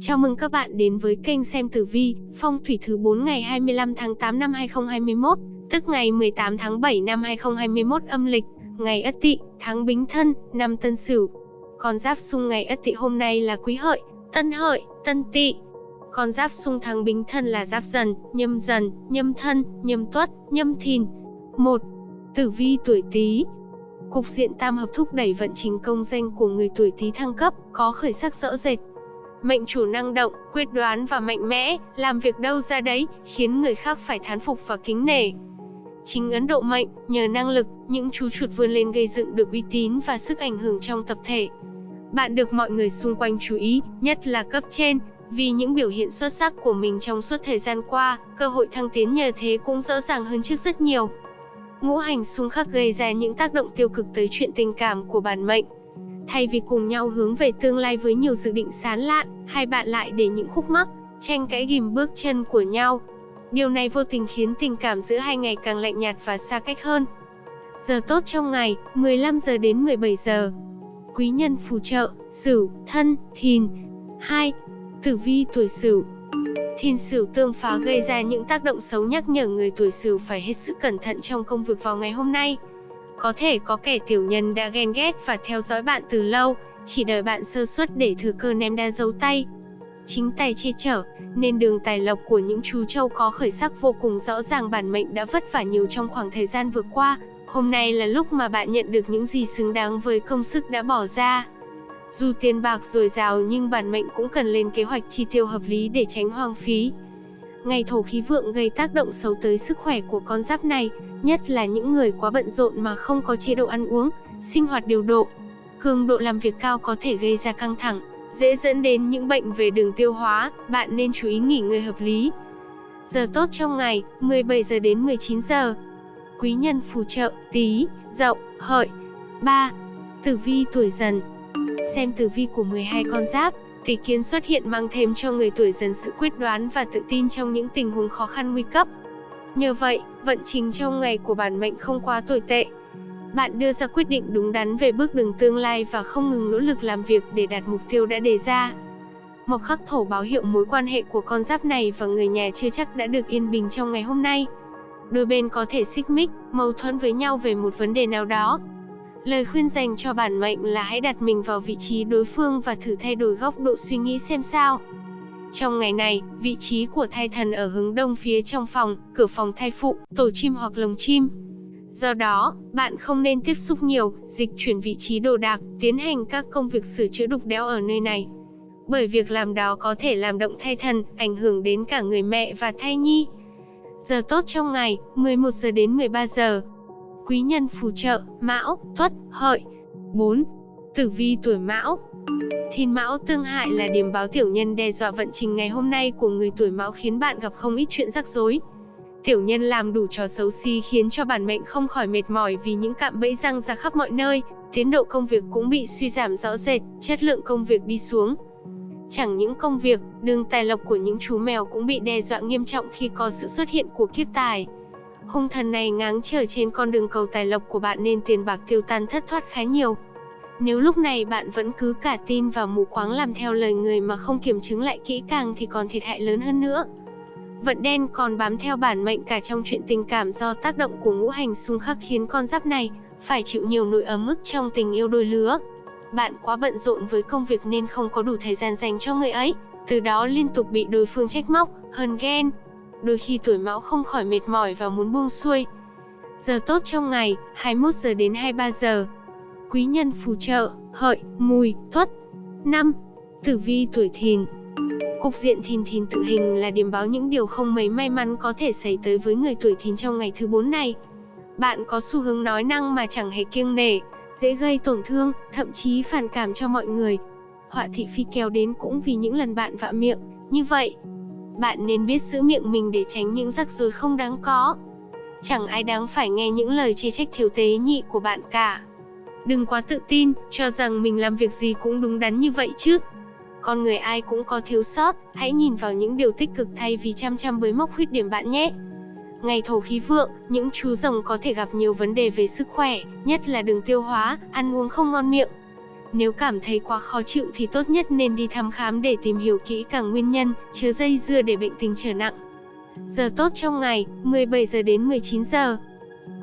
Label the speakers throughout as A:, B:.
A: Chào mừng các bạn đến với kênh xem tử vi, phong thủy thứ 4 ngày 25 tháng 8 năm 2021, tức ngày 18 tháng 7 năm 2021 âm lịch, ngày Ất Tỵ, tháng Bính Thân, năm Tân Sửu. Con giáp xung ngày Ất Tỵ hôm nay là Quý Hợi, Tân Hợi, Tân Tỵ. Con giáp xung tháng Bính Thân là Giáp Dần, Nhâm Dần, Nhâm Thân, Nhâm Tuất, Nhâm Thìn. 1. Tử vi tuổi Tý, Cục diện tam hợp thúc đẩy vận trình công danh của người tuổi Tý thăng cấp, có khởi sắc rõ rệt. Mệnh chủ năng động, quyết đoán và mạnh mẽ, làm việc đâu ra đấy, khiến người khác phải thán phục và kính nể. Chính Ấn Độ mệnh, nhờ năng lực, những chú chuột vươn lên gây dựng được uy tín và sức ảnh hưởng trong tập thể. Bạn được mọi người xung quanh chú ý, nhất là cấp trên, vì những biểu hiện xuất sắc của mình trong suốt thời gian qua, cơ hội thăng tiến nhờ thế cũng rõ ràng hơn trước rất nhiều. Ngũ hành xung khắc gây ra những tác động tiêu cực tới chuyện tình cảm của bản mệnh. Thay vì cùng nhau hướng về tương lai với nhiều dự định sán lạn, hai bạn lại để những khúc mắc, tranh cãi ghim bước chân của nhau. Điều này vô tình khiến tình cảm giữa hai ngày càng lạnh nhạt và xa cách hơn. Giờ tốt trong ngày, 15 giờ đến 17 giờ. Quý nhân phù trợ, Sửu, Thân, Thìn. 2. Tử vi tuổi Sửu. Thìn Sửu tương phá gây ra những tác động xấu nhắc nhở người tuổi Sửu phải hết sức cẩn thận trong công việc vào ngày hôm nay. Có thể có kẻ tiểu nhân đã ghen ghét và theo dõi bạn từ lâu, chỉ đợi bạn sơ suất để thừa cơ ném đa dấu tay. Chính tài che chở, nên đường tài lộc của những chú trâu có khởi sắc vô cùng rõ ràng bản mệnh đã vất vả nhiều trong khoảng thời gian vừa qua. Hôm nay là lúc mà bạn nhận được những gì xứng đáng với công sức đã bỏ ra. Dù tiền bạc dồi dào nhưng bản mệnh cũng cần lên kế hoạch chi tiêu hợp lý để tránh hoang phí. Ngày thổ khí vượng gây tác động xấu tới sức khỏe của con giáp này, nhất là những người quá bận rộn mà không có chế độ ăn uống, sinh hoạt điều độ. Cường độ làm việc cao có thể gây ra căng thẳng, dễ dẫn đến những bệnh về đường tiêu hóa, bạn nên chú ý nghỉ ngơi hợp lý. Giờ tốt trong ngày, 17 giờ đến 19 giờ. Quý nhân phù trợ, tí, dậu, hợi. 3. Tử vi tuổi dần Xem tử vi của 12 con giáp, tỷ kiến xuất hiện mang thêm cho người tuổi dần sự quyết đoán và tự tin trong những tình huống khó khăn nguy cấp. Nhờ vậy, vận trình trong ngày của bản mệnh không quá tồi tệ. Bạn đưa ra quyết định đúng đắn về bước đường tương lai và không ngừng nỗ lực làm việc để đạt mục tiêu đã đề ra. Mộc khắc thổ báo hiệu mối quan hệ của con giáp này và người nhà chưa chắc đã được yên bình trong ngày hôm nay. Đôi bên có thể xích mích, mâu thuẫn với nhau về một vấn đề nào đó. Lời khuyên dành cho bản mệnh là hãy đặt mình vào vị trí đối phương và thử thay đổi góc độ suy nghĩ xem sao. Trong ngày này, vị trí của thai thần ở hướng đông phía trong phòng, cửa phòng thai phụ, tổ chim hoặc lồng chim. Do đó, bạn không nên tiếp xúc nhiều, dịch chuyển vị trí đồ đạc, tiến hành các công việc sửa chữa đục đẽo ở nơi này. Bởi việc làm đó có thể làm động thai thần, ảnh hưởng đến cả người mẹ và thai nhi. Giờ tốt trong ngày, 11 giờ đến 13 giờ. Quý nhân phù trợ, Mão, Tuất, Hợi. 4. Tử vi tuổi Mão, Thìn Mão tương hại là điểm báo tiểu nhân đe dọa vận trình ngày hôm nay của người tuổi Mão khiến bạn gặp không ít chuyện rắc rối. Tiểu nhân làm đủ trò xấu xí khiến cho bản mệnh không khỏi mệt mỏi vì những cạm bẫy răng ra khắp mọi nơi, tiến độ công việc cũng bị suy giảm rõ rệt, chất lượng công việc đi xuống. Chẳng những công việc, đường tài lộc của những chú mèo cũng bị đe dọa nghiêm trọng khi có sự xuất hiện của kiếp tài. Hung thần này ngáng trở trên con đường cầu tài lộc của bạn nên tiền bạc tiêu tan thất thoát khá nhiều. Nếu lúc này bạn vẫn cứ cả tin và mù quáng làm theo lời người mà không kiểm chứng lại kỹ càng thì còn thiệt hại lớn hơn nữa. Vận đen còn bám theo bản mệnh cả trong chuyện tình cảm do tác động của ngũ hành xung khắc khiến con giáp này phải chịu nhiều nỗi ấm ức trong tình yêu đôi lứa. Bạn quá bận rộn với công việc nên không có đủ thời gian dành cho người ấy, từ đó liên tục bị đối phương trách móc, hờn ghen. Đôi khi tuổi mão không khỏi mệt mỏi và muốn buông xuôi. Giờ tốt trong ngày, 21 giờ đến 23 giờ quý nhân phù trợ, hợi, mùi, tuất. 5. Tử vi tuổi thìn Cục diện thìn thìn tự hình là điểm báo những điều không mấy may mắn có thể xảy tới với người tuổi thìn trong ngày thứ 4 này. Bạn có xu hướng nói năng mà chẳng hề kiêng nể, dễ gây tổn thương, thậm chí phản cảm cho mọi người. Họa thị phi kéo đến cũng vì những lần bạn vạ miệng, như vậy. Bạn nên biết giữ miệng mình để tránh những rắc rối không đáng có. Chẳng ai đáng phải nghe những lời chê trách thiếu tế nhị của bạn cả. Đừng quá tự tin, cho rằng mình làm việc gì cũng đúng đắn như vậy chứ. Con người ai cũng có thiếu sót, hãy nhìn vào những điều tích cực thay vì chăm chăm với mốc khuyết điểm bạn nhé. Ngày thổ khí vượng, những chú rồng có thể gặp nhiều vấn đề về sức khỏe, nhất là đường tiêu hóa, ăn uống không ngon miệng. Nếu cảm thấy quá khó chịu thì tốt nhất nên đi thăm khám để tìm hiểu kỹ càng nguyên nhân, chứa dây dưa để bệnh tình trở nặng. Giờ tốt trong ngày, 17 giờ đến 19 giờ.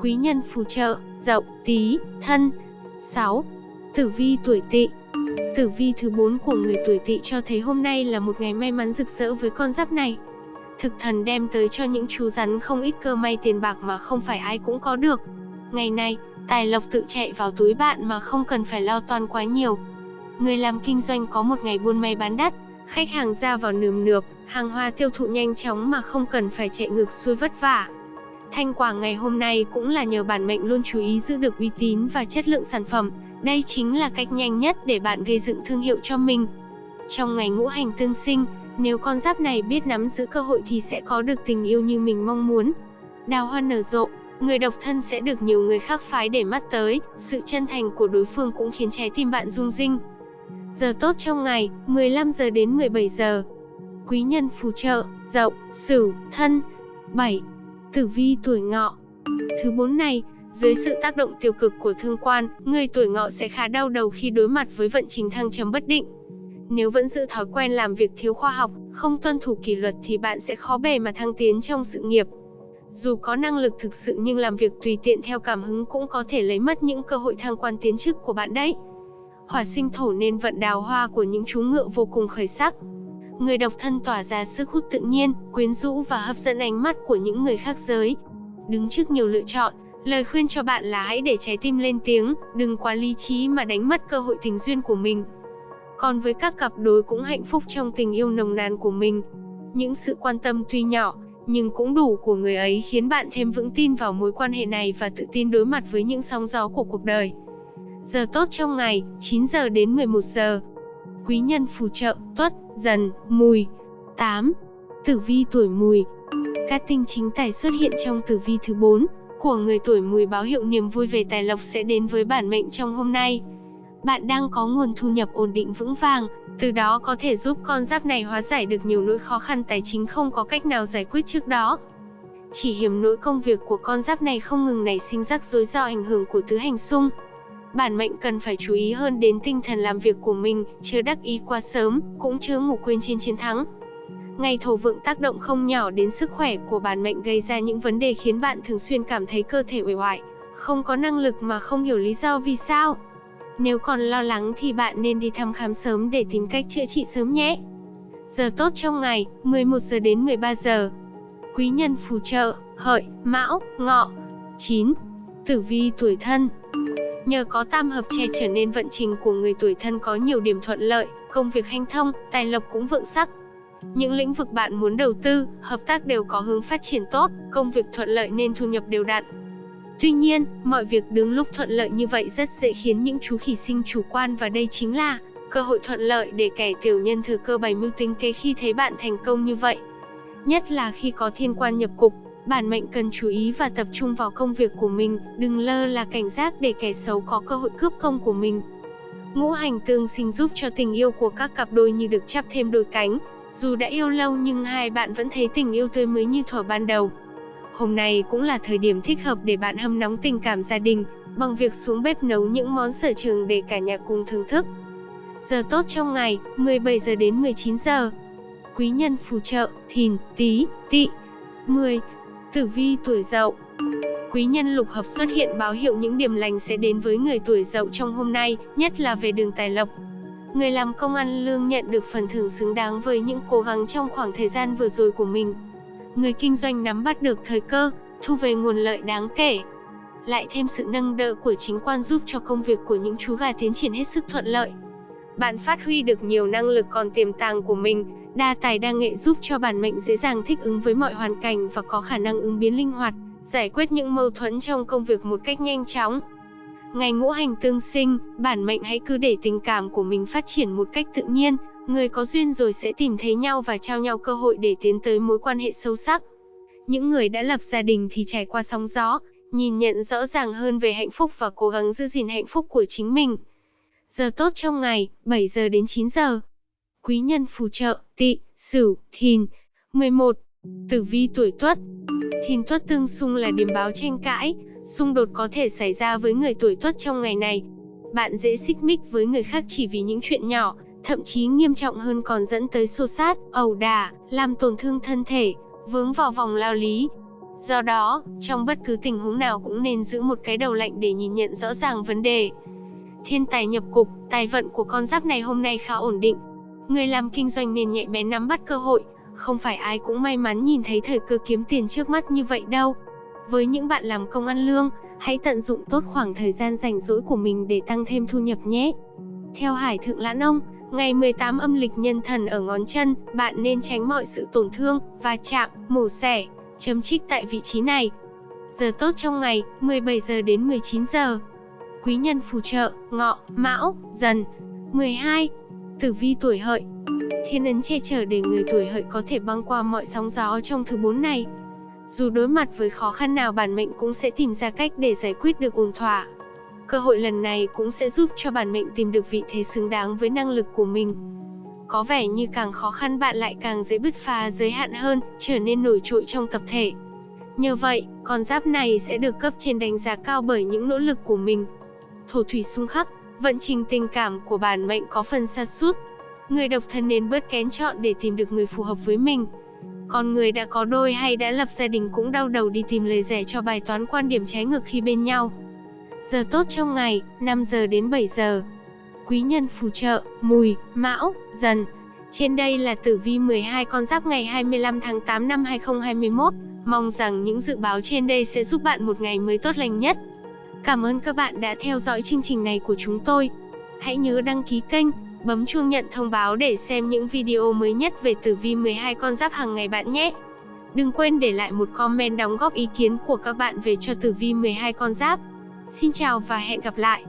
A: Quý nhân phù trợ, Dậu, Tý, Thân. 6. Tử vi tuổi Tỵ. Tử vi thứ 4 của người tuổi Tỵ cho thấy hôm nay là một ngày may mắn rực rỡ với con giáp này. Thực thần đem tới cho những chú rắn không ít cơ may tiền bạc mà không phải ai cũng có được. Ngày này, tài lộc tự chạy vào túi bạn mà không cần phải lo toan quá nhiều. Người làm kinh doanh có một ngày buôn may bán đắt, khách hàng ra vào nườm nượp, hàng hóa tiêu thụ nhanh chóng mà không cần phải chạy ngược xuôi vất vả. thanh quả ngày hôm nay cũng là nhờ bản mệnh luôn chú ý giữ được uy tín và chất lượng sản phẩm, đây chính là cách nhanh nhất để bạn gây dựng thương hiệu cho mình. Trong ngày ngũ hành tương sinh, nếu con giáp này biết nắm giữ cơ hội thì sẽ có được tình yêu như mình mong muốn. Đào hoa nở rộ, người độc thân sẽ được nhiều người khác phái để mắt tới, sự chân thành của đối phương cũng khiến trái tim bạn rung rinh. Giờ tốt trong ngày, 15 giờ đến 17 giờ. Quý nhân phù trợ, Dậu, Sửu, Thân. 7. Tử vi tuổi Ngọ. Thứ bốn này, dưới sự tác động tiêu cực của thương quan, người tuổi Ngọ sẽ khá đau đầu khi đối mặt với vận trình thăng trầm bất định. Nếu vẫn giữ thói quen làm việc thiếu khoa học, không tuân thủ kỷ luật thì bạn sẽ khó bề mà thăng tiến trong sự nghiệp. Dù có năng lực thực sự nhưng làm việc tùy tiện theo cảm hứng cũng có thể lấy mất những cơ hội thăng quan tiến chức của bạn đấy. Hỏa sinh thổ nên vận đào hoa của những chú ngựa vô cùng khởi sắc. Người độc thân tỏa ra sức hút tự nhiên, quyến rũ và hấp dẫn ánh mắt của những người khác giới. Đứng trước nhiều lựa chọn, lời khuyên cho bạn là hãy để trái tim lên tiếng, đừng quá lý trí mà đánh mất cơ hội tình duyên của mình. Còn với các cặp đôi cũng hạnh phúc trong tình yêu nồng nàn của mình. Những sự quan tâm tuy nhỏ, nhưng cũng đủ của người ấy khiến bạn thêm vững tin vào mối quan hệ này và tự tin đối mặt với những sóng gió của cuộc đời. Giờ tốt trong ngày, 9 giờ đến 11 giờ. Quý nhân phù trợ, tuất, dần, mùi. 8. Tử vi tuổi mùi. Các tinh chính tài xuất hiện trong tử vi thứ 4 của người tuổi mùi báo hiệu niềm vui về tài lộc sẽ đến với bản mệnh trong hôm nay. Bạn đang có nguồn thu nhập ổn định vững vàng, từ đó có thể giúp con giáp này hóa giải được nhiều nỗi khó khăn tài chính không có cách nào giải quyết trước đó. Chỉ hiểm nỗi công việc của con giáp này không ngừng nảy sinh rắc rối do ảnh hưởng của tứ hành xung. Bản mệnh cần phải chú ý hơn đến tinh thần làm việc của mình, chưa đắc ý quá sớm, cũng chưa ngủ quên trên chiến thắng. Ngày thổ vượng tác động không nhỏ đến sức khỏe của bản mệnh gây ra những vấn đề khiến bạn thường xuyên cảm thấy cơ thể uể oải, không có năng lực mà không hiểu lý do vì sao. Nếu còn lo lắng thì bạn nên đi thăm khám sớm để tìm cách chữa trị sớm nhé. Giờ tốt trong ngày, 11 giờ đến 13 giờ. Quý nhân phù trợ, hợi, mão, ngọ. 9. Tử vi tuổi thân Nhờ có tam hợp che trở nên vận trình của người tuổi thân có nhiều điểm thuận lợi, công việc hanh thông, tài lộc cũng vượng sắc. Những lĩnh vực bạn muốn đầu tư, hợp tác đều có hướng phát triển tốt, công việc thuận lợi nên thu nhập đều đặn. Tuy nhiên, mọi việc đứng lúc thuận lợi như vậy rất dễ khiến những chú khỉ sinh chủ quan và đây chính là cơ hội thuận lợi để kẻ tiểu nhân thừa cơ bày mưu tính kế khi thấy bạn thành công như vậy. Nhất là khi có thiên quan nhập cục, bản mệnh cần chú ý và tập trung vào công việc của mình, đừng lơ là cảnh giác để kẻ xấu có cơ hội cướp công của mình. Ngũ hành tương sinh giúp cho tình yêu của các cặp đôi như được chắp thêm đôi cánh, dù đã yêu lâu nhưng hai bạn vẫn thấy tình yêu tươi mới như thuở ban đầu. Hôm nay cũng là thời điểm thích hợp để bạn hâm nóng tình cảm gia đình, bằng việc xuống bếp nấu những món sở trường để cả nhà cùng thưởng thức. Giờ tốt trong ngày, 17 giờ đến 19 giờ. Quý nhân phù trợ, thìn, tí, tỵ. 10. Tử vi tuổi dậu Quý nhân lục hợp xuất hiện báo hiệu những điểm lành sẽ đến với người tuổi dậu trong hôm nay, nhất là về đường tài lộc. Người làm công ăn lương nhận được phần thưởng xứng đáng với những cố gắng trong khoảng thời gian vừa rồi của mình. Người kinh doanh nắm bắt được thời cơ, thu về nguồn lợi đáng kể. Lại thêm sự nâng đỡ của chính quan giúp cho công việc của những chú gà tiến triển hết sức thuận lợi. Bạn phát huy được nhiều năng lực còn tiềm tàng của mình, đa tài đa nghệ giúp cho bản mệnh dễ dàng thích ứng với mọi hoàn cảnh và có khả năng ứng biến linh hoạt, giải quyết những mâu thuẫn trong công việc một cách nhanh chóng. Ngày ngũ hành tương sinh, bản mệnh hãy cứ để tình cảm của mình phát triển một cách tự nhiên, người có duyên rồi sẽ tìm thấy nhau và trao nhau cơ hội để tiến tới mối quan hệ sâu sắc. Những người đã lập gia đình thì trải qua sóng gió, nhìn nhận rõ ràng hơn về hạnh phúc và cố gắng giữ gìn hạnh phúc của chính mình. Giờ tốt trong ngày, 7 giờ đến 9 giờ. Quý nhân phù trợ, tỵ, sửu, thìn. 11. Tử vi tuổi tuất Thìn tuất tương xung là điểm báo tranh cãi, xung đột có thể xảy ra với người tuổi tuất trong ngày này. bạn dễ xích mích với người khác chỉ vì những chuyện nhỏ, thậm chí nghiêm trọng hơn còn dẫn tới xô sát, ẩu đả, làm tổn thương thân thể, vướng vào vòng lao lý. Do đó, trong bất cứ tình huống nào cũng nên giữ một cái đầu lạnh để nhìn nhận rõ ràng vấn đề. Thiên tài nhập cục, tài vận của con giáp này hôm nay khá ổn định. Người làm kinh doanh nên nhạy bén nắm bắt cơ hội, không phải ai cũng may mắn nhìn thấy thời cơ kiếm tiền trước mắt như vậy đâu. Với những bạn làm công ăn lương, hãy tận dụng tốt khoảng thời gian rảnh rỗi của mình để tăng thêm thu nhập nhé. Theo Hải Thượng Lãn Ông, ngày 18 âm lịch nhân thần ở ngón chân, bạn nên tránh mọi sự tổn thương, va chạm, mổ xẻ, chấm trích tại vị trí này. Giờ tốt trong ngày, 17 giờ đến 19 giờ. Quý nhân phù trợ, ngọ, mão, dần. 12. Tử vi tuổi hợi Thiên ấn che chở để người tuổi hợi có thể băng qua mọi sóng gió trong thứ bốn này. Dù đối mặt với khó khăn nào bản mệnh cũng sẽ tìm ra cách để giải quyết được ổn thỏa. Cơ hội lần này cũng sẽ giúp cho bản mệnh tìm được vị thế xứng đáng với năng lực của mình. Có vẻ như càng khó khăn bạn lại càng dễ bứt phá giới hạn hơn, trở nên nổi trội trong tập thể. Nhờ vậy, con giáp này sẽ được cấp trên đánh giá cao bởi những nỗ lực của mình. Thổ thủy xung khắc, vận trình tình cảm của bản mệnh có phần sa sút. Người độc thân nên bớt kén chọn để tìm được người phù hợp với mình. Còn người đã có đôi hay đã lập gia đình cũng đau đầu đi tìm lời giải cho bài toán quan điểm trái ngược khi bên nhau. Giờ tốt trong ngày, 5 giờ đến 7 giờ. Quý nhân phù trợ, mùi, mão, dần. Trên đây là tử vi 12 con giáp ngày 25 tháng 8 năm 2021. Mong rằng những dự báo trên đây sẽ giúp bạn một ngày mới tốt lành nhất. Cảm ơn các bạn đã theo dõi chương trình này của chúng tôi. Hãy nhớ đăng ký kênh, bấm chuông nhận thông báo để xem những video mới nhất về tử vi 12 con giáp hàng ngày bạn nhé. Đừng quên để lại một comment đóng góp ý kiến của các bạn về cho tử vi 12 con giáp. Xin chào và hẹn gặp lại!